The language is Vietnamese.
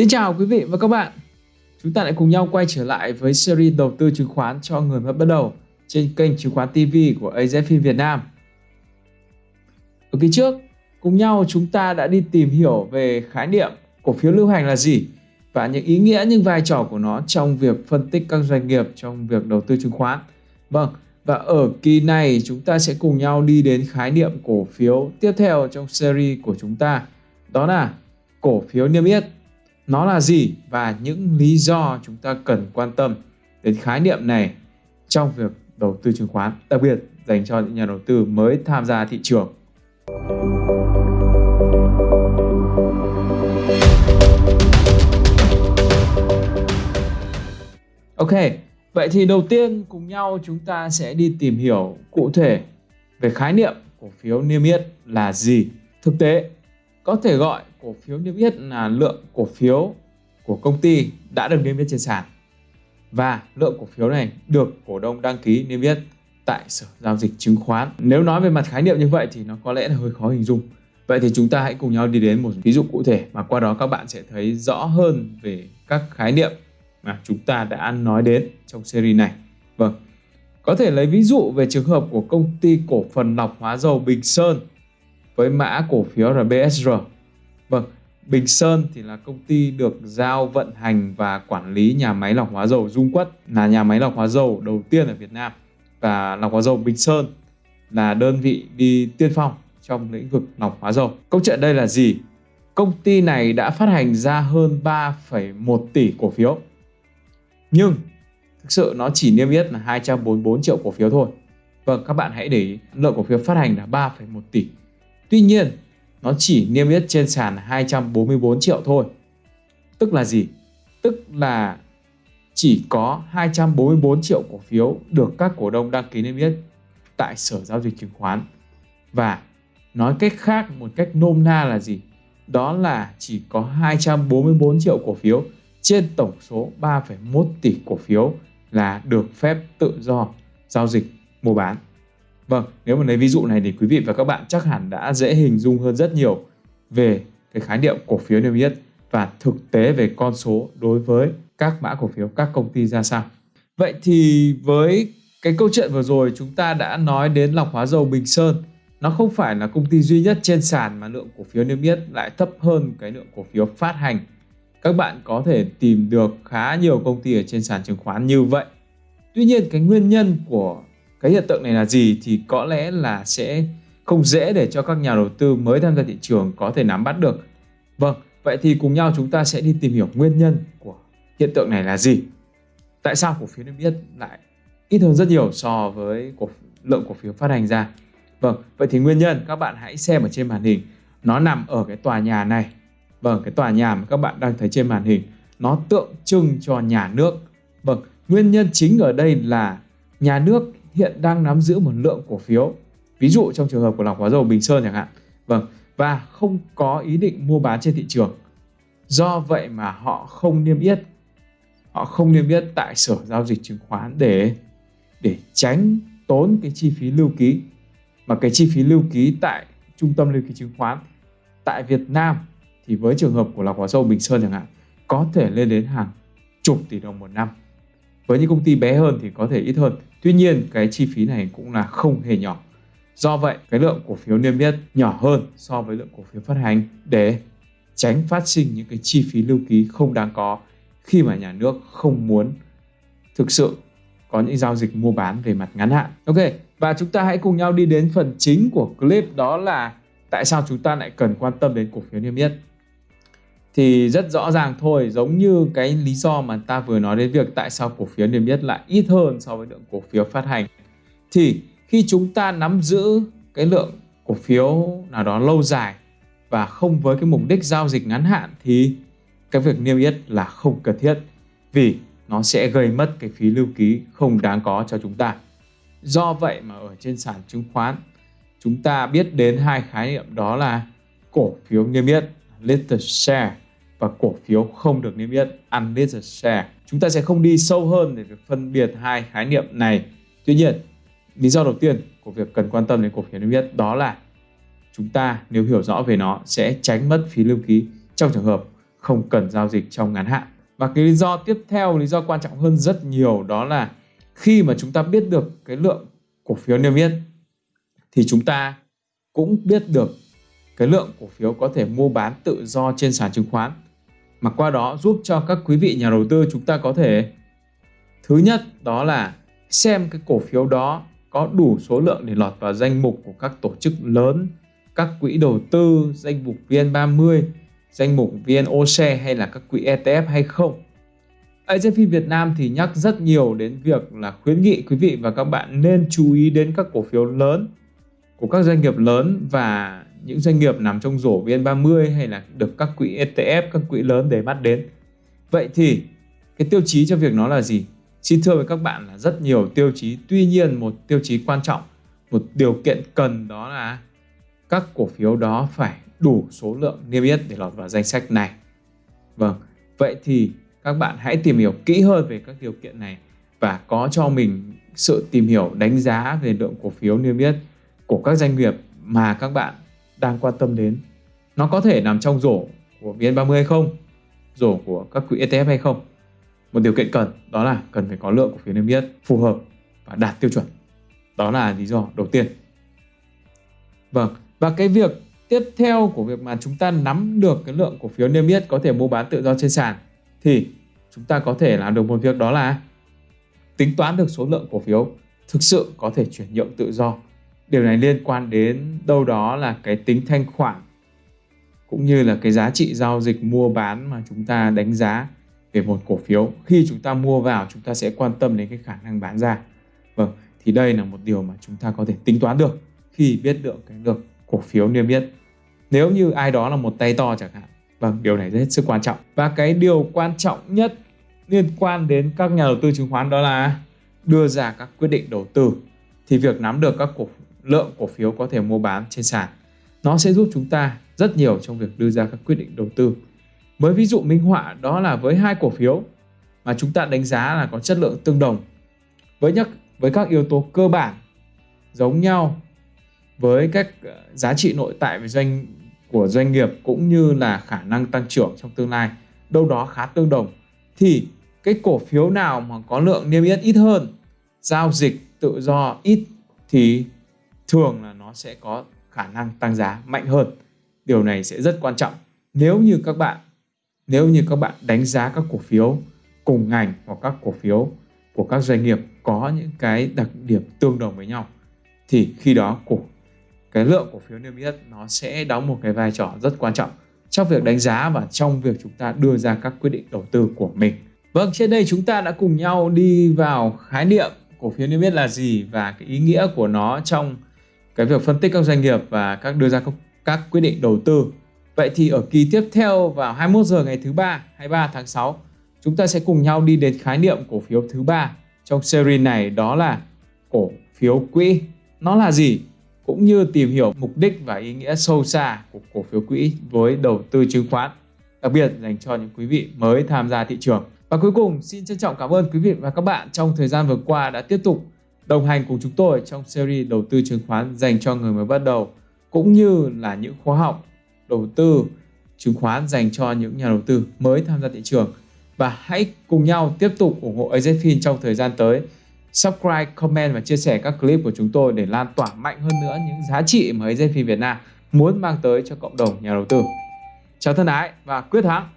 Xin chào quý vị và các bạn. Chúng ta lại cùng nhau quay trở lại với series đầu tư chứng khoán cho người mới bắt đầu trên kênh chứng khoán TV của AZFIN Việt Nam. Ở kỳ trước, cùng nhau chúng ta đã đi tìm hiểu về khái niệm cổ phiếu lưu hành là gì và những ý nghĩa những vai trò của nó trong việc phân tích các doanh nghiệp trong việc đầu tư chứng khoán. Vâng, và ở kỳ này chúng ta sẽ cùng nhau đi đến khái niệm cổ phiếu tiếp theo trong series của chúng ta. Đó là cổ phiếu niêm yết nó là gì và những lý do chúng ta cần quan tâm đến khái niệm này trong việc đầu tư chứng khoán, đặc biệt dành cho những nhà đầu tư mới tham gia thị trường. Ok, vậy thì đầu tiên cùng nhau chúng ta sẽ đi tìm hiểu cụ thể về khái niệm cổ phiếu niêm yết là gì. Thực tế, có thể gọi cổ phiếu niêm yết là lượng cổ phiếu của công ty đã được niêm yết trên sàn và lượng cổ phiếu này được cổ đông đăng ký niêm yết tại sở giao dịch chứng khoán. Nếu nói về mặt khái niệm như vậy thì nó có lẽ là hơi khó hình dung. Vậy thì chúng ta hãy cùng nhau đi đến một ví dụ cụ thể mà qua đó các bạn sẽ thấy rõ hơn về các khái niệm mà chúng ta đã nói đến trong series này. Vâng, có thể lấy ví dụ về trường hợp của công ty cổ phần lọc hóa dầu Bình Sơn với mã cổ phiếu là BSR Vâng, Bình Sơn thì là công ty được giao vận hành và quản lý nhà máy lọc hóa dầu Dung Quất là nhà máy lọc hóa dầu đầu tiên ở Việt Nam và lọc hóa dầu Bình Sơn là đơn vị đi tiên phong trong lĩnh vực lọc hóa dầu. Câu chuyện đây là gì? Công ty này đã phát hành ra hơn 3,1 tỷ cổ phiếu. Nhưng thực sự nó chỉ niêm yết là 244 triệu cổ phiếu thôi. Vâng, các bạn hãy để ý, lượng cổ phiếu phát hành là 3,1 tỷ. Tuy nhiên, nó chỉ niêm yết trên sàn 244 triệu thôi. Tức là gì? Tức là chỉ có 244 triệu cổ phiếu được các cổ đông đăng ký niêm yết tại Sở Giao dịch Chứng khoán. Và nói cách khác một cách nôm na là gì? Đó là chỉ có 244 triệu cổ phiếu trên tổng số 3,1 tỷ cổ phiếu là được phép tự do giao dịch mua bán. Vâng, nếu mà lấy ví dụ này thì quý vị và các bạn chắc hẳn đã dễ hình dung hơn rất nhiều về cái khái niệm cổ phiếu niêm yết và thực tế về con số đối với các mã cổ phiếu các công ty ra sao. Vậy thì với cái câu chuyện vừa rồi chúng ta đã nói đến lọc hóa dầu Bình Sơn nó không phải là công ty duy nhất trên sàn mà lượng cổ phiếu niêm yết lại thấp hơn cái lượng cổ phiếu phát hành. Các bạn có thể tìm được khá nhiều công ty ở trên sàn chứng khoán như vậy. Tuy nhiên cái nguyên nhân của cái hiện tượng này là gì thì có lẽ là sẽ không dễ để cho các nhà đầu tư mới tham gia thị trường có thể nắm bắt được. Vâng, vậy thì cùng nhau chúng ta sẽ đi tìm hiểu nguyên nhân của hiện tượng này là gì. Tại sao cổ phiếu niêm yết lại ít hơn rất nhiều so với cổ, lượng cổ phiếu phát hành ra. Vâng, vậy thì nguyên nhân các bạn hãy xem ở trên màn hình. Nó nằm ở cái tòa nhà này. Vâng, cái tòa nhà mà các bạn đang thấy trên màn hình. Nó tượng trưng cho nhà nước. Vâng, nguyên nhân chính ở đây là nhà nước hiện đang nắm giữ một lượng cổ phiếu. Ví dụ trong trường hợp của lọc hóa dầu Bình Sơn chẳng hạn. Vâng và không có ý định mua bán trên thị trường. Do vậy mà họ không niêm yết. Họ không niêm yết tại sở giao dịch chứng khoán để để tránh tốn cái chi phí lưu ký. Mà cái chi phí lưu ký tại trung tâm lưu ký chứng khoán tại Việt Nam thì với trường hợp của lọc hóa dầu Bình Sơn chẳng hạn, có thể lên đến hàng chục tỷ đồng một năm với những công ty bé hơn thì có thể ít hơn Tuy nhiên cái chi phí này cũng là không hề nhỏ. Do vậy cái lượng cổ phiếu niêm yết nhỏ hơn so với lượng cổ phiếu phát hành để tránh phát sinh những cái chi phí lưu ký không đáng có khi mà nhà nước không muốn thực sự có những giao dịch mua bán về mặt ngắn hạn. Ok, và chúng ta hãy cùng nhau đi đến phần chính của clip đó là tại sao chúng ta lại cần quan tâm đến cổ phiếu niêm yết thì rất rõ ràng thôi, giống như cái lý do mà ta vừa nói đến việc tại sao cổ phiếu niêm yết lại ít hơn so với lượng cổ phiếu phát hành thì khi chúng ta nắm giữ cái lượng cổ phiếu nào đó lâu dài và không với cái mục đích giao dịch ngắn hạn thì cái việc niêm yết là không cần thiết vì nó sẽ gây mất cái phí lưu ký không đáng có cho chúng ta. Do vậy mà ở trên sàn chứng khoán, chúng ta biết đến hai khái niệm đó là cổ phiếu niêm yết listed share và cổ phiếu không được niêm yết unlisted share. Chúng ta sẽ không đi sâu hơn để phân biệt hai khái niệm này. Tuy nhiên, lý do đầu tiên của việc cần quan tâm đến cổ phiếu niêm yết đó là chúng ta nếu hiểu rõ về nó sẽ tránh mất phí lưu ký trong trường hợp không cần giao dịch trong ngắn hạn. Và cái lý do tiếp theo, lý do quan trọng hơn rất nhiều đó là khi mà chúng ta biết được cái lượng cổ phiếu niêm yết thì chúng ta cũng biết được cái lượng cổ phiếu có thể mua bán tự do trên sàn chứng khoán mà qua đó giúp cho các quý vị nhà đầu tư chúng ta có thể thứ nhất đó là xem cái cổ phiếu đó có đủ số lượng để lọt vào danh mục của các tổ chức lớn, các quỹ đầu tư, danh mục VN30, danh mục VNOC hay là các quỹ ETF hay không. AZFI Việt Nam thì nhắc rất nhiều đến việc là khuyến nghị quý vị và các bạn nên chú ý đến các cổ phiếu lớn của các doanh nghiệp lớn và những doanh nghiệp nằm trong rổ VN30 hay là được các quỹ ETF, các quỹ lớn để mắt đến. Vậy thì cái tiêu chí cho việc nó là gì? Xin thưa với các bạn là rất nhiều tiêu chí, tuy nhiên một tiêu chí quan trọng, một điều kiện cần đó là các cổ phiếu đó phải đủ số lượng niêm yết để lọt vào danh sách này. Vâng, vậy thì các bạn hãy tìm hiểu kỹ hơn về các điều kiện này và có cho mình sự tìm hiểu đánh giá về lượng cổ phiếu niêm yết của các doanh nghiệp mà các bạn đang quan tâm đến. Nó có thể nằm trong rổ của VN30 hay không? Rổ của các quỹ ETF hay không? Một điều kiện cần đó là cần phải có lượng cổ phiếu niêm yết phù hợp và đạt tiêu chuẩn. Đó là lý do đầu tiên. Vâng, và cái việc tiếp theo của việc mà chúng ta nắm được cái lượng cổ phiếu niêm yết có thể mua bán tự do trên sàn thì chúng ta có thể làm được một việc đó là tính toán được số lượng cổ phiếu thực sự có thể chuyển nhượng tự do. Điều này liên quan đến đâu đó là cái tính thanh khoản cũng như là cái giá trị giao dịch mua bán mà chúng ta đánh giá về một cổ phiếu. Khi chúng ta mua vào chúng ta sẽ quan tâm đến cái khả năng bán ra. Vâng, thì đây là một điều mà chúng ta có thể tính toán được khi biết được cái lượng cổ phiếu niêm yết. Nếu như ai đó là một tay to chẳng hạn Vâng, điều này rất sức quan trọng. Và cái điều quan trọng nhất liên quan đến các nhà đầu tư chứng khoán đó là đưa ra các quyết định đầu tư. Thì việc nắm được các cổ lượng cổ phiếu có thể mua bán trên sàn nó sẽ giúp chúng ta rất nhiều trong việc đưa ra các quyết định đầu tư. Mới ví dụ minh họa đó là với hai cổ phiếu mà chúng ta đánh giá là có chất lượng tương đồng, với nhất với các yếu tố cơ bản giống nhau với các ờ, giá trị nội tại về doanh, của doanh nghiệp cũng như là khả năng tăng trưởng trong tương lai, đâu đó khá tương đồng, thì cái cổ phiếu nào mà có lượng niêm yết ít hơn, giao dịch tự do ít thì thường là nó sẽ có khả năng tăng giá mạnh hơn điều này sẽ rất quan trọng nếu như các bạn nếu như các bạn đánh giá các cổ phiếu cùng ngành hoặc các cổ phiếu của các doanh nghiệp có những cái đặc điểm tương đồng với nhau thì khi đó cổ cái lượng cổ phiếu niêm yết nó sẽ đóng một cái vai trò rất quan trọng trong việc đánh giá và trong việc chúng ta đưa ra các quyết định đầu tư của mình. Vâng, trên đây chúng ta đã cùng nhau đi vào khái niệm cổ phiếu niêm yết là gì và cái ý nghĩa của nó trong cái việc phân tích các doanh nghiệp và các đưa ra các, các quyết định đầu tư. Vậy thì ở kỳ tiếp theo vào 21 giờ ngày thứ ba, 23 tháng 6, chúng ta sẽ cùng nhau đi đến khái niệm cổ phiếu thứ ba trong series này đó là cổ phiếu quỹ. Nó là gì? cũng như tìm hiểu mục đích và ý nghĩa sâu xa của cổ phiếu quỹ với đầu tư chứng khoán, đặc biệt dành cho những quý vị mới tham gia thị trường. Và cuối cùng, xin trân trọng cảm ơn quý vị và các bạn trong thời gian vừa qua đã tiếp tục đồng hành cùng chúng tôi trong series đầu tư chứng khoán dành cho người mới bắt đầu, cũng như là những khóa học đầu tư chứng khoán dành cho những nhà đầu tư mới tham gia thị trường. Và hãy cùng nhau tiếp tục ủng hộ AZFIN trong thời gian tới subscribe, comment và chia sẻ các clip của chúng tôi để lan tỏa mạnh hơn nữa những giá trị mà AZFIN Việt Nam muốn mang tới cho cộng đồng nhà đầu tư. Chào thân ái và quyết thắng!